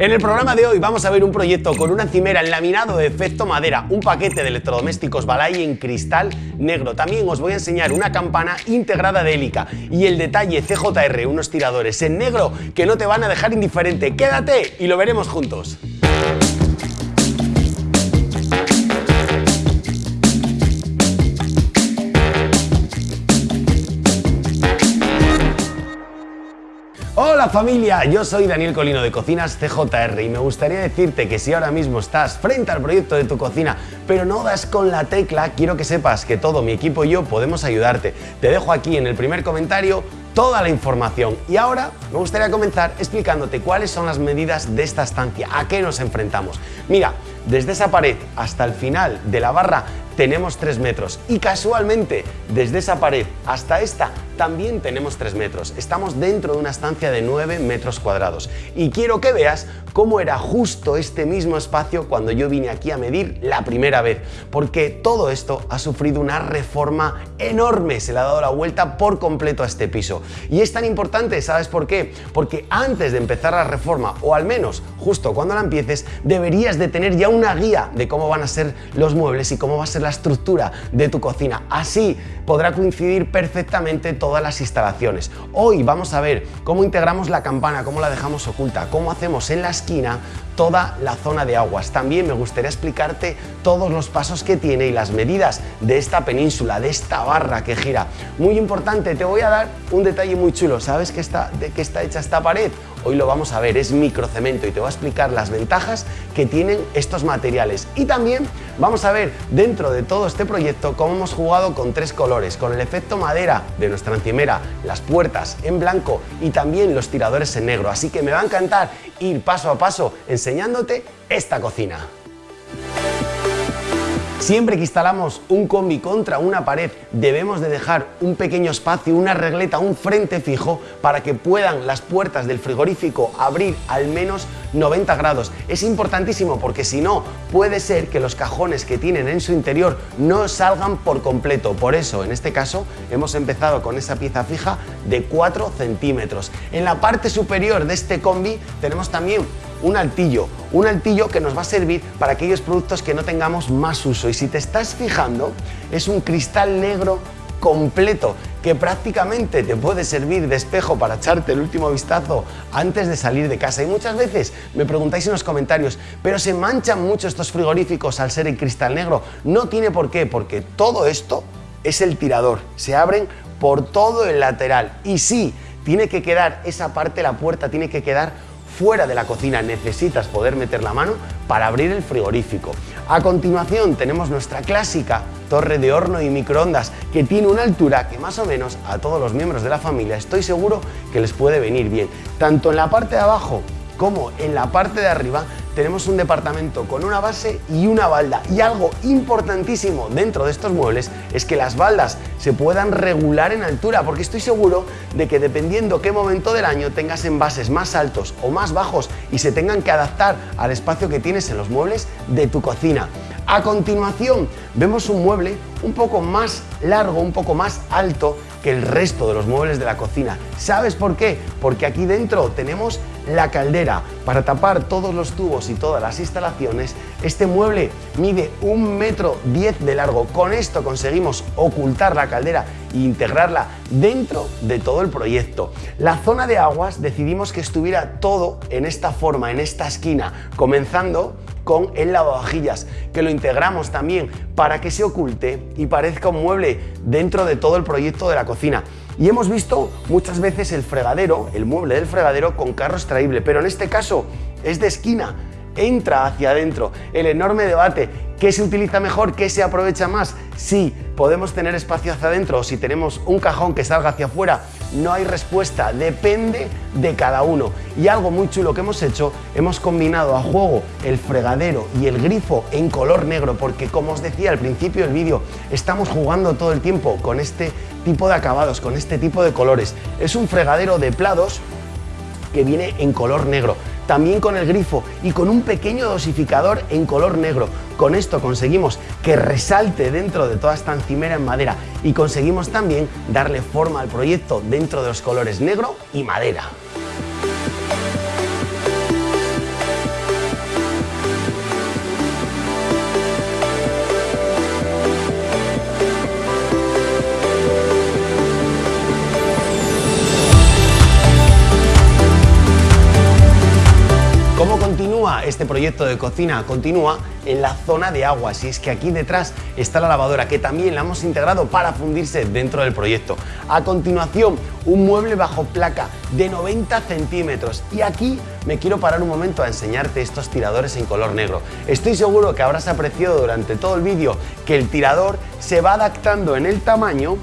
En el programa de hoy vamos a ver un proyecto con una encimera en laminado de efecto madera, un paquete de electrodomésticos Balay en cristal negro. También os voy a enseñar una campana integrada de hélica y el detalle CJR, unos tiradores en negro que no te van a dejar indiferente. Quédate y lo veremos juntos. Hola familia, yo soy Daniel Colino de Cocinas CJR y me gustaría decirte que si ahora mismo estás frente al proyecto de tu cocina pero no das con la tecla, quiero que sepas que todo mi equipo y yo podemos ayudarte. Te dejo aquí en el primer comentario toda la información. Y ahora me gustaría comenzar explicándote cuáles son las medidas de esta estancia, a qué nos enfrentamos. Mira, desde esa pared hasta el final de la barra tenemos 3 metros y casualmente desde esa pared hasta esta también tenemos 3 metros. Estamos dentro de una estancia de 9 metros cuadrados y quiero que veas cómo era justo este mismo espacio cuando yo vine aquí a medir la primera vez, porque todo esto ha sufrido una reforma enorme, se le ha dado la vuelta por completo a este piso. Y es tan importante, ¿sabes por qué? Porque antes de empezar la reforma, o al menos justo cuando la empieces, deberías de tener ya una guía de cómo van a ser los muebles y cómo va a ser la estructura de tu cocina. Así podrá coincidir perfectamente todas las instalaciones. Hoy vamos a ver cómo integramos la campana, cómo la dejamos oculta, cómo hacemos en la esquina toda la zona de aguas. También me gustaría explicarte todos los pasos que tiene y las medidas de esta península, de esta barra que gira. Muy importante, te voy a dar un detalle muy chulo. ¿Sabes qué está, de qué está hecha esta pared? Hoy lo vamos a ver, es microcemento y te voy a explicar las ventajas que tienen estos materiales. Y también vamos a ver dentro de todo este proyecto cómo hemos jugado con tres colores, con el efecto madera de nuestra encimera, las puertas en blanco y también los tiradores en negro. Así que me va a encantar ir paso a paso enseñándote esta cocina. Siempre que instalamos un combi contra una pared debemos de dejar un pequeño espacio, una regleta, un frente fijo para que puedan las puertas del frigorífico abrir al menos 90 grados. Es importantísimo porque si no puede ser que los cajones que tienen en su interior no salgan por completo. Por eso en este caso hemos empezado con esa pieza fija de 4 centímetros. En la parte superior de este combi tenemos también un altillo, un altillo que nos va a servir para aquellos productos que no tengamos más uso. Y si te estás fijando, es un cristal negro completo que prácticamente te puede servir de espejo para echarte el último vistazo antes de salir de casa. Y muchas veces me preguntáis en los comentarios, pero se manchan mucho estos frigoríficos al ser en cristal negro. No tiene por qué, porque todo esto es el tirador. Se abren por todo el lateral. Y sí, tiene que quedar esa parte, la puerta tiene que quedar fuera de la cocina necesitas poder meter la mano para abrir el frigorífico. A continuación tenemos nuestra clásica torre de horno y microondas que tiene una altura que más o menos a todos los miembros de la familia estoy seguro que les puede venir bien. Tanto en la parte de abajo como en la parte de arriba tenemos un departamento con una base y una balda. Y algo importantísimo dentro de estos muebles es que las baldas se puedan regular en altura, porque estoy seguro de que dependiendo qué momento del año tengas envases más altos o más bajos y se tengan que adaptar al espacio que tienes en los muebles de tu cocina. A continuación vemos un mueble un poco más largo, un poco más alto que el resto de los muebles de la cocina. ¿Sabes por qué? Porque aquí dentro tenemos la caldera. Para tapar todos los tubos y todas las instalaciones, este mueble mide un metro diez de largo. Con esto conseguimos ocultar la caldera e integrarla dentro de todo el proyecto. La zona de aguas decidimos que estuviera todo en esta forma, en esta esquina, comenzando con el lavavajillas, que lo integramos también para que se oculte y parezca un mueble dentro de todo el proyecto de la cocina. Y hemos visto muchas veces el fregadero, el mueble del fregadero con carro extraíble, pero en este caso es de esquina, entra hacia adentro. El enorme debate, ¿qué se utiliza mejor? ¿Qué se aprovecha más? Si podemos tener espacio hacia adentro o si tenemos un cajón que salga hacia afuera, no hay respuesta, depende de cada uno. Y algo muy chulo que hemos hecho, hemos combinado a juego el fregadero y el grifo en color negro, porque como os decía al principio del vídeo, estamos jugando todo el tiempo con este tipo de acabados, con este tipo de colores. Es un fregadero de plados que viene en color negro también con el grifo y con un pequeño dosificador en color negro. Con esto conseguimos que resalte dentro de toda esta encimera en madera y conseguimos también darle forma al proyecto dentro de los colores negro y madera. Este proyecto de cocina? Continúa en la zona de aguas y es que aquí detrás está la lavadora que también la hemos integrado para fundirse dentro del proyecto. A continuación, un mueble bajo placa de 90 centímetros y aquí me quiero parar un momento a enseñarte estos tiradores en color negro. Estoy seguro que habrás apreciado durante todo el vídeo que el tirador se va adaptando en el tamaño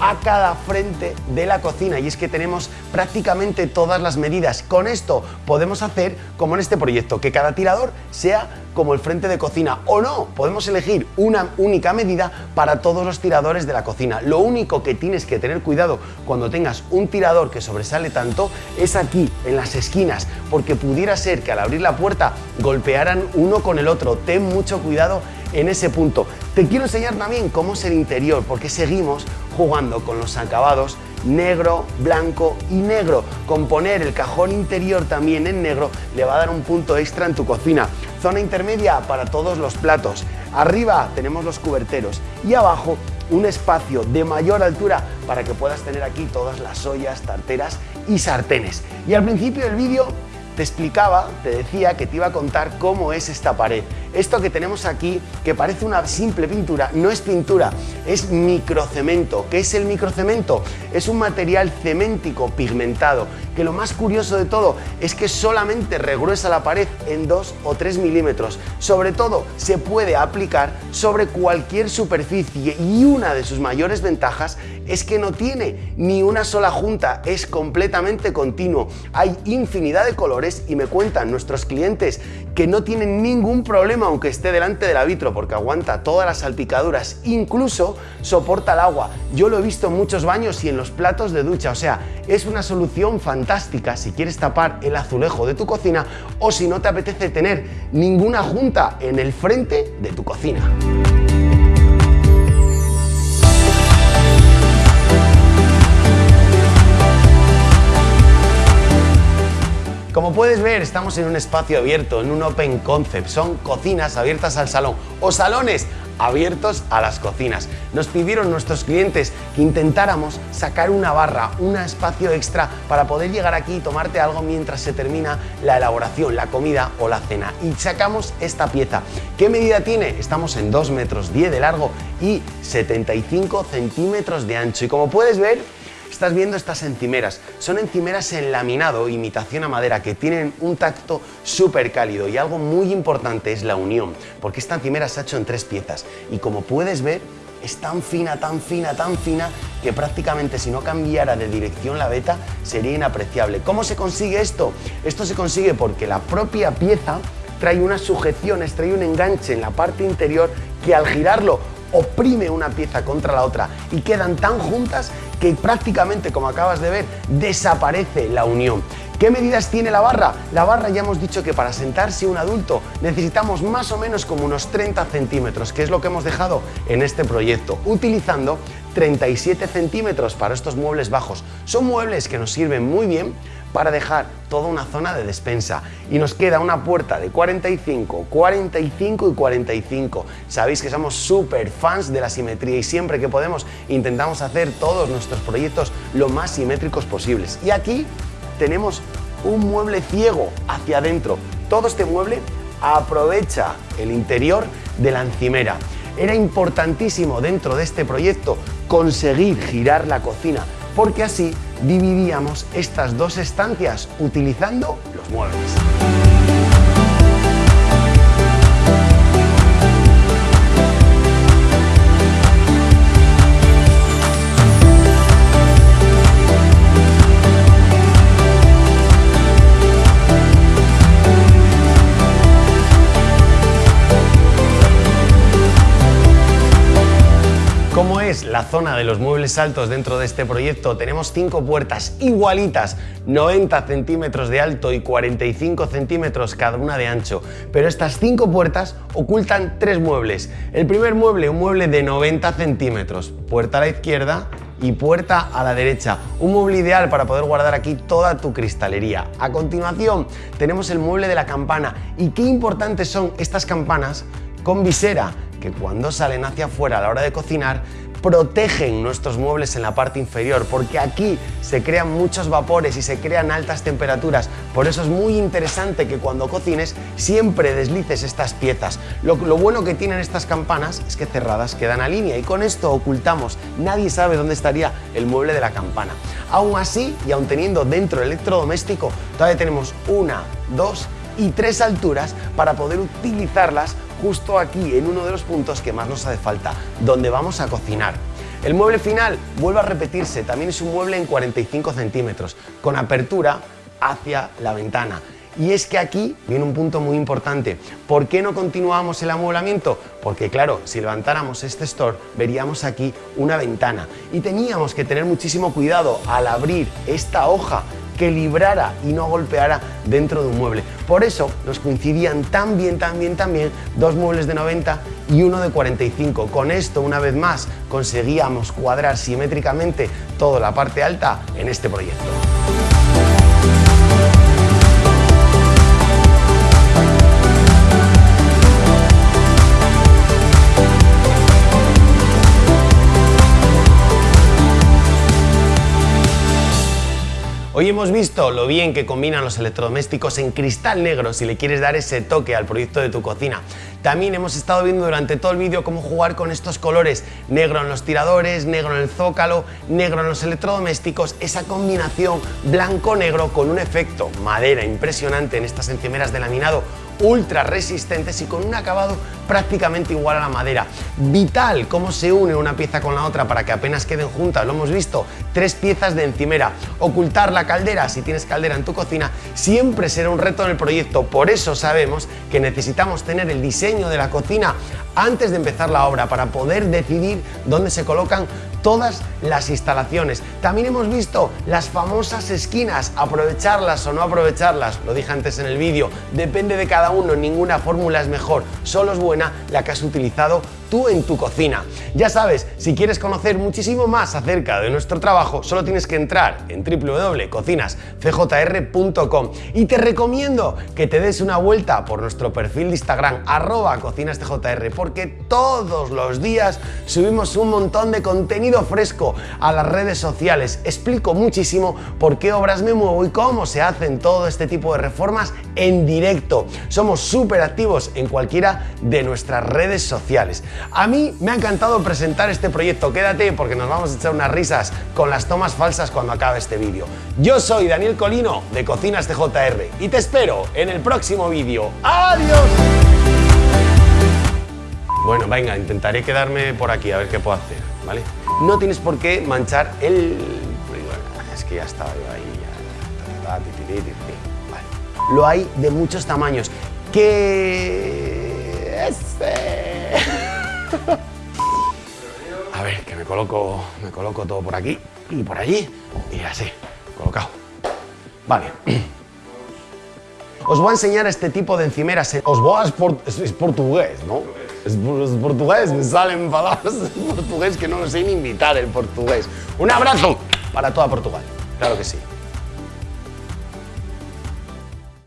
a cada frente de la cocina y es que tenemos prácticamente todas las medidas. Con esto podemos hacer como en este proyecto, que cada tirador sea como el frente de cocina o no, podemos elegir una única medida para todos los tiradores de la cocina. Lo único que tienes que tener cuidado cuando tengas un tirador que sobresale tanto es aquí, en las esquinas, porque pudiera ser que al abrir la puerta golpearan uno con el otro. Ten mucho cuidado en ese punto. Te quiero enseñar también cómo es el interior, porque seguimos jugando con los acabados negro, blanco y negro. Con poner el cajón interior también en negro le va a dar un punto extra en tu cocina. Zona intermedia para todos los platos. Arriba tenemos los cuberteros y abajo un espacio de mayor altura para que puedas tener aquí todas las ollas, tarteras y sartenes. Y al principio del vídeo te explicaba, te decía que te iba a contar cómo es esta pared. Esto que tenemos aquí, que parece una simple pintura, no es pintura, es microcemento. ¿Qué es el microcemento? Es un material ceméntico pigmentado, que lo más curioso de todo es que solamente regruesa la pared en 2 o 3 milímetros. Sobre todo, se puede aplicar sobre cualquier superficie y una de sus mayores ventajas es que no tiene ni una sola junta, es completamente continuo. Hay infinidad de colores y me cuentan nuestros clientes que no tienen ningún problema aunque esté delante del vitro porque aguanta todas las salpicaduras, incluso soporta el agua. Yo lo he visto en muchos baños y en los platos de ducha, o sea, es una solución fantástica si quieres tapar el azulejo de tu cocina o si no te apetece tener ninguna junta en el frente de tu cocina. Como puedes ver, estamos en un espacio abierto, en un open concept. Son cocinas abiertas al salón o salones abiertos a las cocinas. Nos pidieron nuestros clientes que intentáramos sacar una barra, un espacio extra para poder llegar aquí y tomarte algo mientras se termina la elaboración, la comida o la cena. Y sacamos esta pieza. ¿Qué medida tiene? Estamos en 2 metros 10 de largo y 75 centímetros de ancho. Y como puedes ver, Estás viendo estas encimeras. Son encimeras en laminado, imitación a madera, que tienen un tacto súper cálido y algo muy importante es la unión, porque esta encimera se ha hecho en tres piezas y como puedes ver es tan fina, tan fina, tan fina que prácticamente si no cambiara de dirección la beta sería inapreciable. ¿Cómo se consigue esto? Esto se consigue porque la propia pieza trae unas sujeciones, trae un enganche en la parte interior que al girarlo oprime una pieza contra la otra y quedan tan juntas que prácticamente, como acabas de ver, desaparece la unión. ¿Qué medidas tiene la barra? La barra ya hemos dicho que para sentarse un adulto necesitamos más o menos como unos 30 centímetros, que es lo que hemos dejado en este proyecto, utilizando 37 centímetros para estos muebles bajos. Son muebles que nos sirven muy bien para dejar toda una zona de despensa. Y nos queda una puerta de 45, 45 y 45. Sabéis que somos súper fans de la simetría y siempre que podemos intentamos hacer todos nuestros proyectos lo más simétricos posibles. Y aquí tenemos un mueble ciego hacia adentro. Todo este mueble aprovecha el interior de la encimera. Era importantísimo dentro de este proyecto conseguir girar la cocina porque así dividíamos estas dos estancias utilizando los muebles. De los muebles altos dentro de este proyecto, tenemos cinco puertas igualitas, 90 centímetros de alto y 45 centímetros cada una de ancho. Pero estas cinco puertas ocultan tres muebles. El primer mueble, un mueble de 90 centímetros, puerta a la izquierda y puerta a la derecha. Un mueble ideal para poder guardar aquí toda tu cristalería. A continuación tenemos el mueble de la campana y qué importantes son estas campanas con visera que cuando salen hacia afuera a la hora de cocinar protegen nuestros muebles en la parte inferior, porque aquí se crean muchos vapores y se crean altas temperaturas. Por eso es muy interesante que cuando cocines siempre deslices estas piezas. Lo, bueno que tienen estas campanas es que cerradas quedan a línea y con esto ocultamos. Nadie sabe dónde estaría el mueble de la campana. Aún así, y aún teniendo dentro el electrodoméstico, todavía tenemos una, dos y tres alturas para poder utilizarlas justo aquí en uno de los puntos que más nos hace falta, donde vamos a cocinar. El mueble final vuelve a repetirse, también es un mueble en 45 centímetros, con apertura hacia la ventana. Y es que aquí viene un punto muy importante. ¿Por qué no continuamos el amueblamiento? Porque claro, si levantáramos este store, veríamos aquí una ventana. Y teníamos que tener muchísimo cuidado al abrir esta hoja que librara y no golpeara dentro de un mueble. Por eso nos coincidían tan bien, tan bien, tan bien dos muebles de 90 y uno de 45. Con esto, una vez más, conseguíamos cuadrar simétricamente toda la parte alta en este proyecto. Hoy hemos visto lo bien que combinan los electrodomésticos en cristal negro si le quieres dar ese toque al proyecto de tu cocina. También hemos estado viendo durante todo el vídeo cómo jugar con estos colores, negro en los tiradores, negro en el zócalo, negro en los electrodomésticos, esa combinación blanco-negro con un efecto madera impresionante en estas encimeras de laminado ultra resistentes y con un acabado prácticamente igual a la madera. Vital cómo se une una pieza con la otra para que apenas queden juntas, lo hemos visto, tres piezas de encimera. Ocultar la caldera, si tienes caldera en tu cocina, siempre será un reto en el proyecto, por eso sabemos que necesitamos tener el diseño de la cocina antes de empezar la obra para poder decidir dónde se colocan todas las instalaciones. También hemos visto las famosas esquinas, aprovecharlas o no aprovecharlas, lo dije antes en el vídeo, depende de cada uno, ninguna fórmula es mejor, solo es buena la que has utilizado tú en tu cocina. Ya sabes, si quieres conocer muchísimo más acerca de nuestro trabajo, solo tienes que entrar en www.cocinascjr.com y te recomiendo que te des una vuelta por nuestro perfil de Instagram, arroba cocinascjr, porque todos los días subimos un montón de contenido fresco a las redes sociales. Explico muchísimo por qué obras me muevo y cómo se hacen todo este tipo de reformas en directo. Somos súper activos en cualquiera de nuestras redes sociales. A mí me ha encantado presentar este proyecto. Quédate porque nos vamos a echar unas risas con las tomas falsas cuando acabe este vídeo. Yo soy Daniel Colino de Cocinas TJR y te espero en el próximo vídeo. ¡Adiós! Bueno, venga, intentaré quedarme por aquí a ver qué puedo hacer, ¿vale? No tienes por qué manchar el... Es que ya estaba yo ahí, Lo hay de muchos tamaños. ¿Qué...? Este... A ver, que me coloco, me coloco todo por aquí y por allí y así, colocado. Vale. Os voy a enseñar este tipo de encimeras. Os voy a... Es, portugués, ¿no? Es, portugués, me salen palabras en portugués que no lo sé ni invitar el portugués. Un abrazo para toda Portugal, claro que sí.